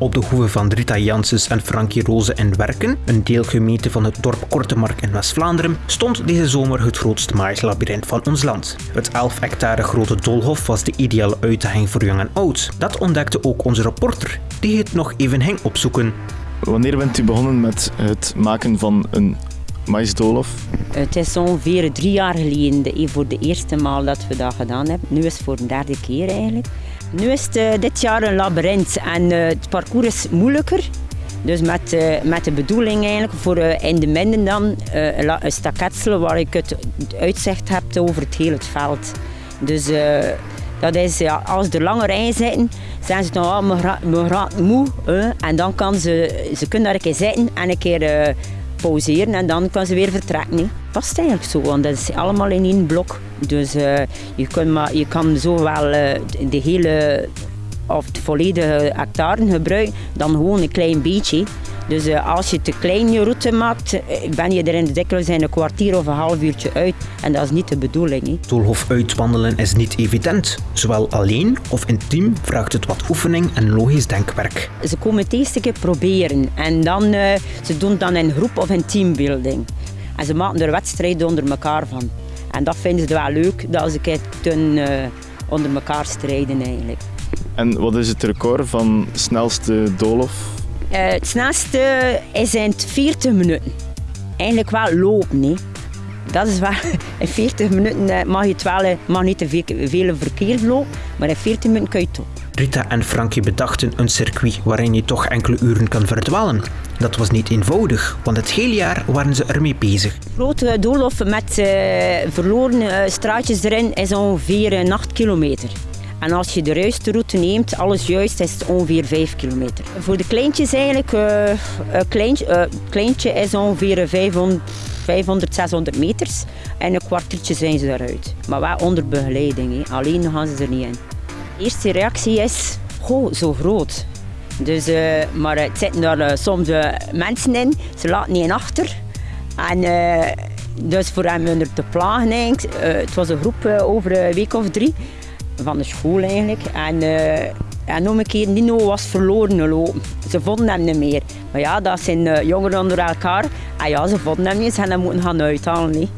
op de hoeve van Rita Janssens en Frankie Roze in Werken, een deelgemeente van het dorp Kortemark in West-Vlaanderen, stond deze zomer het grootste maaislabyrinth van ons land. Het 11 hectare grote doolhof was de ideale uitdaging voor jong en oud. Dat ontdekte ook onze reporter, die het nog even ging opzoeken. Wanneer bent u begonnen met het maken van een maïsdoolhof? Het is ongeveer drie jaar geleden de, voor de eerste maal dat we dat gedaan hebben. Nu is het voor de derde keer eigenlijk. Nu is het uh, dit jaar een labyrint en uh, het parcours is moeilijker. Dus met, uh, met de bedoeling eigenlijk voor in de midden dan een staketsel waar ik het uitzicht heb over het hele veld. Dus dat is, ja, als er lange rijen zitten, zijn ze dan me raakt moe. en dan kan ze, ze kunnen daar een keer zitten en een keer pauzeren en dan kan ze weer vertrekken. Hè. Past eigenlijk zo, want dat is allemaal in één blok. Dus uh, je, kan maar, je kan zowel uh, de hele of het volledige hectare gebruiken, dan gewoon een klein beetje. Dus uh, als je te klein je route maakt, ben je er in dikwijls in een kwartier of een half uurtje uit. En dat is niet de bedoeling. Doolhof uitwandelen is niet evident. Zowel alleen of in team vraagt het wat oefening en logisch denkwerk. Ze komen het eerste keer proberen en dan uh, ze doen dan in groep of in teambuilding. En ze maken er wedstrijden onder elkaar van. En dat vinden ze wel leuk, dat ze kunnen uh, onder elkaar strijden eigenlijk. En wat is het record van snelste doolhof? Uh, het snelste is in 40 minuten. Eigenlijk wel lopen. Hè. Dat is wel, in 40 minuten mag je het wel, mag niet te veel, veel verkeer lopen, maar in 40 minuten kun je het toch. Rita en Frankie bedachten een circuit waarin je toch enkele uren kan verdwalen. Dat was niet eenvoudig, want het hele jaar waren ze ermee bezig. Grote doolhof met uh, verloren uh, straatjes erin is ongeveer een 8 kilometer. En als je de juiste route neemt, alles juist, is het ongeveer 5 kilometer. Voor de kleintjes eigenlijk, uh, een kleintje, uh, kleintje is ongeveer 500, 500, 600 meters. En een kwartiertje zijn ze eruit. Maar wel onder begeleiding, alleen gaan ze er niet in. De eerste reactie is, goh, zo groot. Dus, uh, maar het zitten daar soms mensen in, ze laten niet achter. En dus voor hem er te plagen, het was een groep over een week of drie van de school eigenlijk. En, uh, en nog een keer, Nino was verloren. Ze vonden hem niet meer. Maar ja, dat zijn uh, jongeren onder elkaar. En ja, ze vonden hem niet, ze hebben hem moeten gaan uithalen.